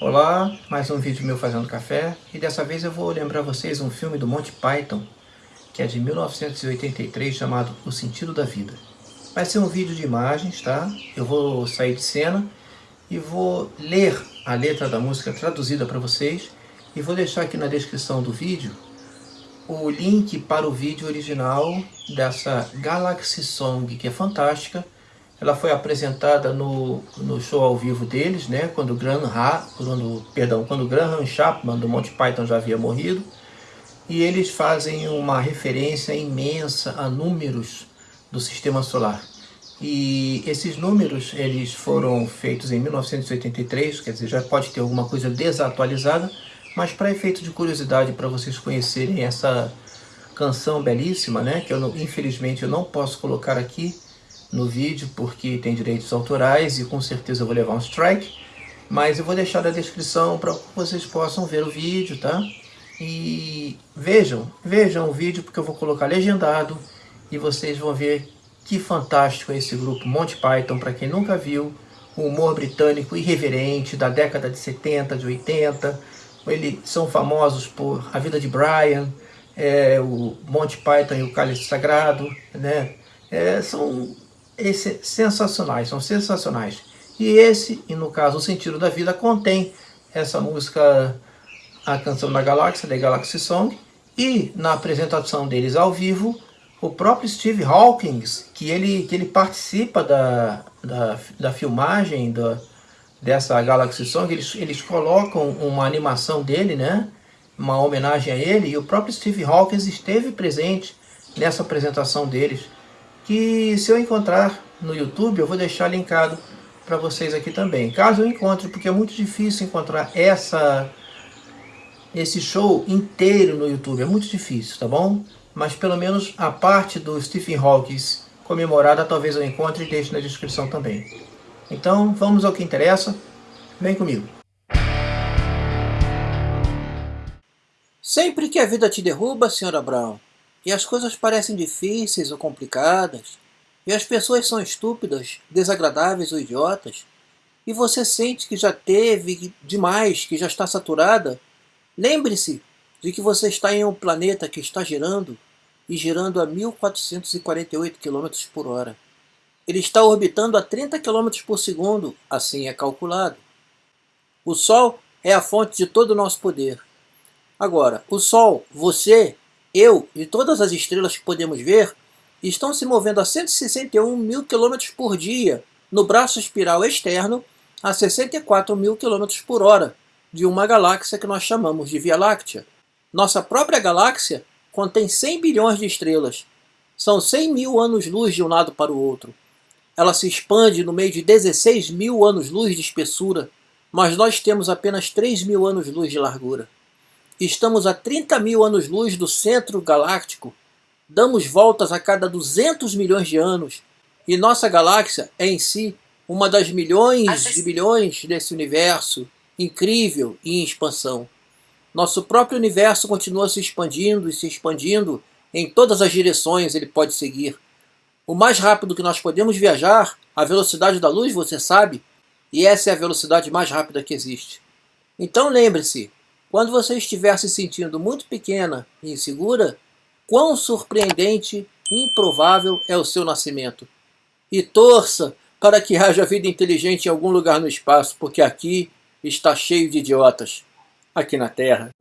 Olá, mais um vídeo meu fazendo café e dessa vez eu vou lembrar vocês um filme do Monty Python que é de 1983 chamado O Sentido da Vida. Vai ser um vídeo de imagens, tá? Eu vou sair de cena e vou ler a letra da música traduzida para vocês e vou deixar aqui na descrição do vídeo o link para o vídeo original dessa Galaxy Song que é fantástica ela foi apresentada no, no show ao vivo deles, né? Quando Graham, ha, quando, perdão, quando Graham Chapman do Monty Python já havia morrido. E eles fazem uma referência imensa a números do Sistema Solar. E esses números, eles foram feitos em 1983, quer dizer, já pode ter alguma coisa desatualizada, mas para efeito de curiosidade, para vocês conhecerem essa canção belíssima, né, que eu infelizmente eu não posso colocar aqui, no vídeo porque tem direitos autorais e com certeza eu vou levar um strike. Mas eu vou deixar na descrição para que vocês possam ver o vídeo, tá? E vejam, vejam o vídeo porque eu vou colocar legendado e vocês vão ver que fantástico é esse grupo Monty Python, para quem nunca viu, o humor britânico irreverente da década de 70, de 80. Eles são famosos por A Vida de Brian, é, o Monty Python e o Cálice Sagrado, né? É, são esse, sensacionais, são sensacionais. E esse, e no caso o Sentido da Vida, contém essa música, a canção da Galáxia, The Galaxy Song, e na apresentação deles ao vivo, o próprio Steve Hawkins, que ele, que ele participa da, da, da filmagem da, dessa Galaxy Song, eles, eles colocam uma animação dele, né? uma homenagem a ele, e o próprio Steve Hawkins esteve presente nessa apresentação deles que se eu encontrar no YouTube, eu vou deixar linkado para vocês aqui também. Caso eu encontre, porque é muito difícil encontrar essa, esse show inteiro no YouTube, é muito difícil, tá bom? Mas pelo menos a parte do Stephen Hawking comemorada talvez eu encontre e deixe na descrição também. Então vamos ao que interessa, vem comigo. Sempre que a vida te derruba, Sra. Brown, e as coisas parecem difíceis ou complicadas, e as pessoas são estúpidas, desagradáveis ou idiotas, e você sente que já teve demais, que já está saturada, lembre-se de que você está em um planeta que está girando e girando a 1448 km por hora. Ele está orbitando a 30 km por segundo, assim é calculado. O Sol é a fonte de todo o nosso poder. Agora, o Sol, você eu e todas as estrelas que podemos ver estão se movendo a 161 mil km por dia no braço espiral externo a 64 mil km por hora de uma galáxia que nós chamamos de Via Láctea. Nossa própria galáxia contém 100 bilhões de estrelas. São 100 mil anos-luz de um lado para o outro. Ela se expande no meio de 16 mil anos-luz de espessura, mas nós temos apenas 3 mil anos-luz de largura. Estamos a 30 mil anos-luz do centro galáctico, damos voltas a cada 200 milhões de anos, e nossa galáxia é em si uma das milhões de bilhões desse universo, incrível e em expansão. Nosso próprio universo continua se expandindo e se expandindo em todas as direções ele pode seguir. O mais rápido que nós podemos viajar, a velocidade da luz, você sabe, e essa é a velocidade mais rápida que existe. Então lembre-se, quando você estiver se sentindo muito pequena e insegura, quão surpreendente e improvável é o seu nascimento. E torça para que haja vida inteligente em algum lugar no espaço, porque aqui está cheio de idiotas, aqui na Terra.